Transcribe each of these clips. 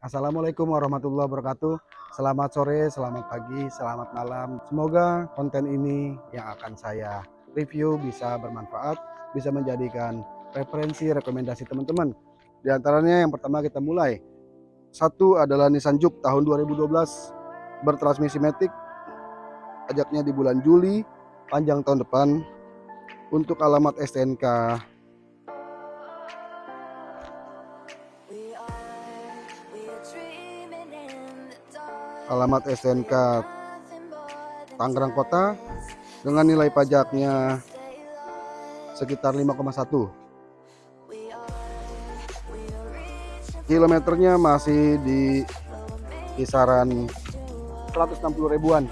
Assalamualaikum warahmatullahi wabarakatuh. Selamat sore, selamat pagi, selamat malam. Semoga konten ini yang akan saya review bisa bermanfaat, bisa menjadikan referensi, rekomendasi teman-teman. Di antaranya yang pertama kita mulai. Satu adalah Nissan Juke tahun 2012 bertransmisi Matic. Pajaknya di bulan Juli, panjang tahun depan. Untuk alamat STNK alamat STNK Tangerang Kota dengan nilai pajaknya sekitar 5,1 kilometernya masih di kisaran 160 ribuan.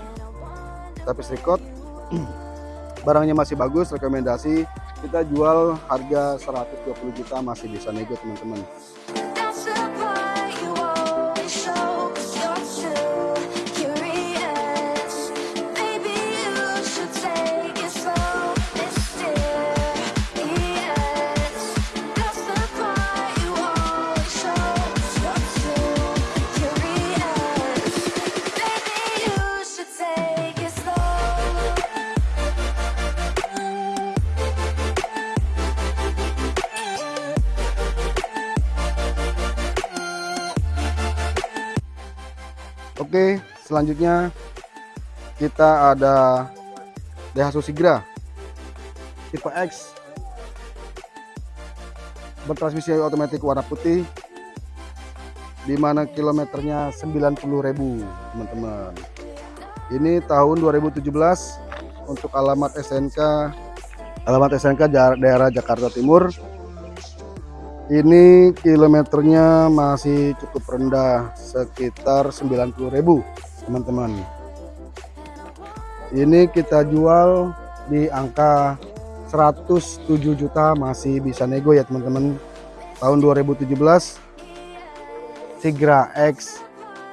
Tapi record barangnya masih bagus rekomendasi kita jual harga 120 juta masih bisa nego teman-teman Oke, selanjutnya kita ada Daihatsu Sigra tipe X bertransmisi otomatis warna putih di mana kilometernya 90.000 teman-teman. Ini tahun 2017 untuk alamat SNK alamat SNK daerah Jakarta Timur ini kilometernya masih cukup rendah sekitar 90.000 teman-teman. Ini kita jual di angka 107 juta masih bisa nego ya teman-teman. Tahun 2017 Sigra X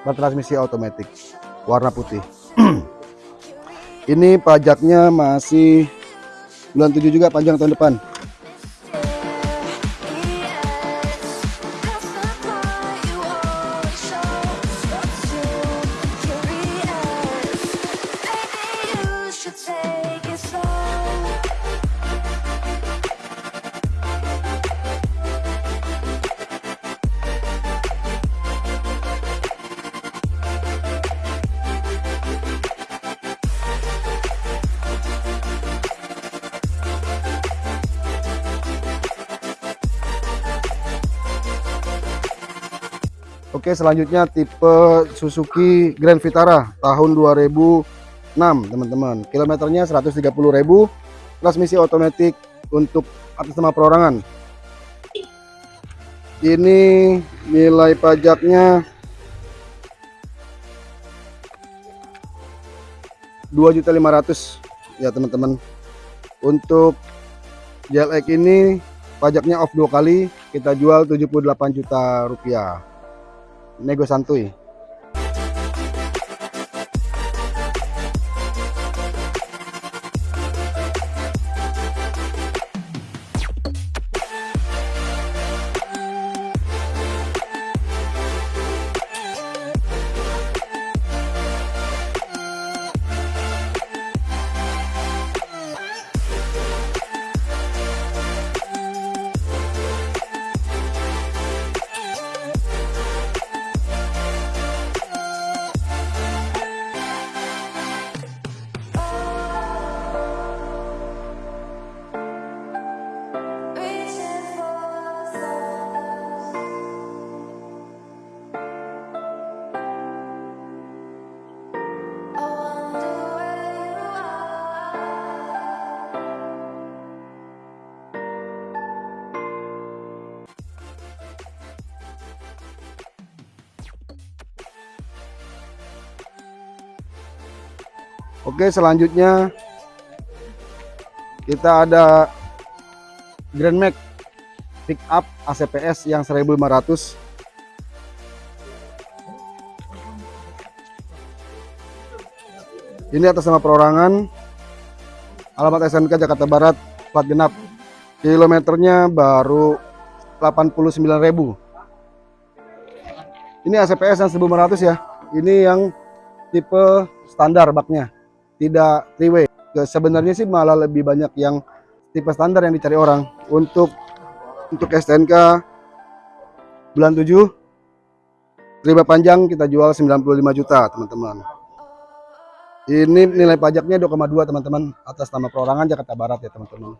bertransmisi otomatis warna putih. Ini pajaknya masih bulan 7 juga panjang tahun depan Oke selanjutnya tipe Suzuki Grand Vitara tahun 2006 teman-teman. Kilometernya 130.000 transmisi otomatis untuk atas nama perorangan. Ini nilai pajaknya 2.500 ya teman-teman. Untuk JLX ini pajaknya off dua kali kita jual 78 juta rupiah nego santuy Oke selanjutnya kita ada Grand Max pick up ACPS yang 1500 ini atas nama perorangan alamat SMK Jakarta Barat plat genap kilometernya baru 89.000 Ini ACPS yang 1500 ya. Ini yang tipe standar baknya. Tidak three way. Ya, Sebenarnya sih malah lebih banyak yang tipe standar yang dicari orang. Untuk untuk STNK bulan 7 riba panjang kita jual 95 juta, teman-teman. Ini nilai pajaknya 2,2 teman-teman atas nama perorangan Jakarta Barat ya, teman-teman.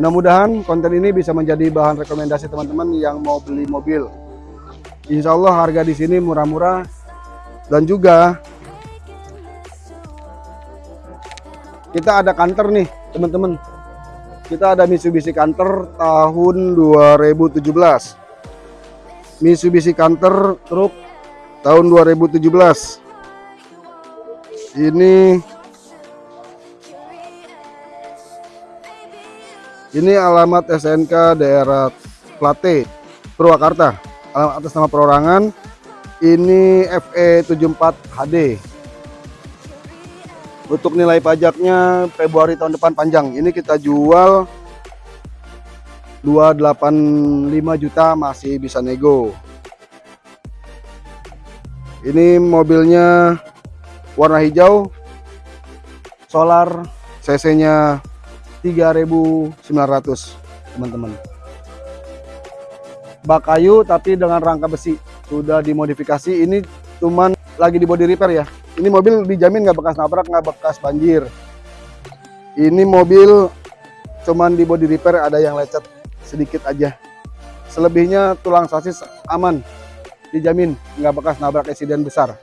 Mudah-mudahan konten ini bisa menjadi bahan rekomendasi teman-teman yang mau beli mobil. Insya Allah harga di sini murah-murah dan juga kita ada kantor nih teman-teman. Kita ada Mitsubishi Canter tahun 2017. Mitsubishi Canter truk tahun 2017. Ini Ini alamat SNK daerah Plate, Purwakarta. Alamat atas nama perorangan. Ini E FE74 HD. Untuk nilai pajaknya Februari tahun depan panjang. Ini kita jual 285 juta masih bisa nego. Ini mobilnya warna hijau, solar, cc-nya 3.900 teman-teman. Bak kayu tapi dengan rangka besi. Sudah dimodifikasi ini cuman lagi di body repair ya. Ini mobil dijamin nggak bekas nabrak nggak bekas banjir. Ini mobil cuman di body repair ada yang lecet sedikit aja. Selebihnya tulang sasis aman dijamin nggak bekas nabrak insiden besar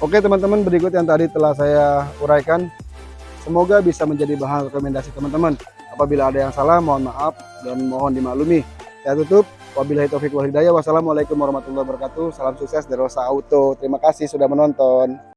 Oke teman-teman berikut yang tadi telah saya uraikan. Semoga bisa menjadi bahan rekomendasi teman-teman. Apabila ada yang salah mohon maaf dan mohon dimaklumi. Saya tutup. Wabillahi taufiq wal hidayah. Wassalamualaikum warahmatullahi wabarakatuh. Salam sukses dari Rosa Auto. Terima kasih sudah menonton